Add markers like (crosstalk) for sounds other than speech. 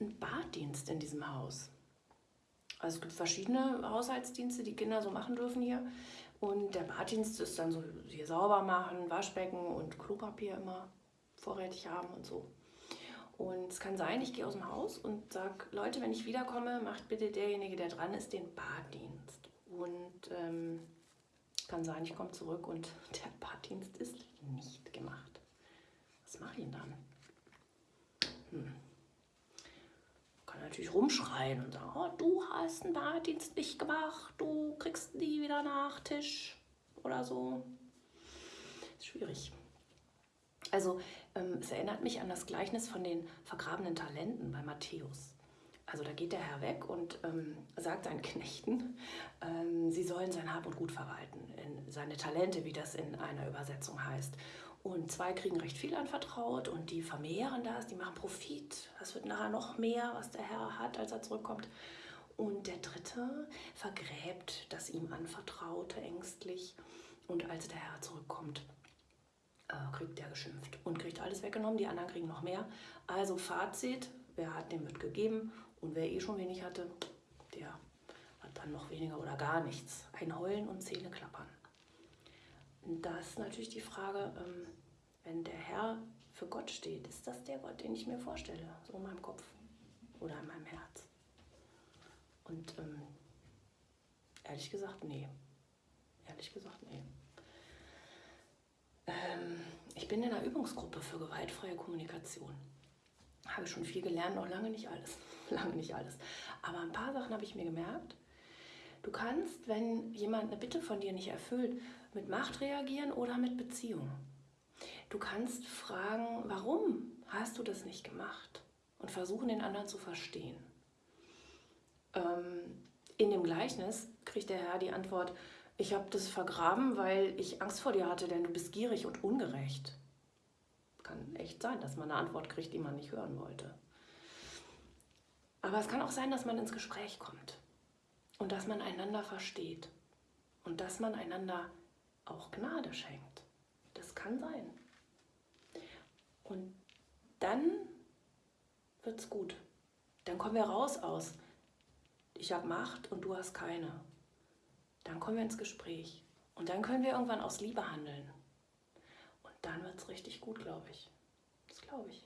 einen Baddienst in diesem Haus. Also es gibt verschiedene Haushaltsdienste, die Kinder so machen dürfen hier. Und der Baddienst ist dann so hier sauber machen, Waschbecken und Klopapier immer vorrätig haben und so. Und es kann sein, ich gehe aus dem Haus und sage, Leute, wenn ich wiederkomme, macht bitte derjenige, der dran ist, den Baddienst. Und ähm, kann sein, ich komme zurück und (laughs) der Baddienst ist nicht gemacht. Was mache ich denn dann? Hm. Natürlich rumschreien und sagen, oh, du hast den Baddienst nicht gemacht, du kriegst nie wieder Nachtisch oder so. Ist schwierig. Also ähm, es erinnert mich an das Gleichnis von den vergrabenen Talenten bei Matthäus. Also da geht der Herr weg und ähm, sagt seinen Knechten, ähm, sie sollen sein Hab und Gut verwalten, in seine Talente, wie das in einer Übersetzung heißt. Und zwei kriegen recht viel anvertraut und die vermehren das, die machen Profit. Das wird nachher noch mehr, was der Herr hat, als er zurückkommt. Und der dritte vergräbt das ihm anvertraute ängstlich. Und als der Herr zurückkommt, äh, kriegt der geschimpft und kriegt alles weggenommen. Die anderen kriegen noch mehr. Also Fazit, wer hat, dem wird gegeben. Und wer eh schon wenig hatte, der hat dann noch weniger oder gar nichts. Ein Heulen und Zähne klappern. Das ist natürlich die Frage, ähm, wenn der Herr für Gott steht, ist das der Gott, den ich mir vorstelle, so in meinem Kopf oder in meinem Herz? Und ähm, ehrlich gesagt, nee. Ehrlich gesagt, nee. Ähm, ich bin in einer Übungsgruppe für gewaltfreie Kommunikation. Habe schon viel gelernt, noch lange nicht alles. (laughs) lange nicht alles. Aber ein paar Sachen habe ich mir gemerkt. Du kannst, wenn jemand eine Bitte von dir nicht erfüllt, mit Macht reagieren oder mit Beziehung. Du kannst fragen, warum hast du das nicht gemacht? Und versuchen, den anderen zu verstehen. Ähm, in dem Gleichnis kriegt der Herr die Antwort, ich habe das vergraben, weil ich Angst vor dir hatte, denn du bist gierig und ungerecht. Kann echt sein, dass man eine Antwort kriegt, die man nicht hören wollte. Aber es kann auch sein, dass man ins Gespräch kommt und dass man einander versteht und dass man einander auch Gnade schenkt. Das kann sein. Und dann wird es gut. Dann kommen wir raus aus, ich habe Macht und du hast keine. Dann kommen wir ins Gespräch. Und dann können wir irgendwann aus Liebe handeln. Und dann wird es richtig gut, glaube ich. Das glaube ich.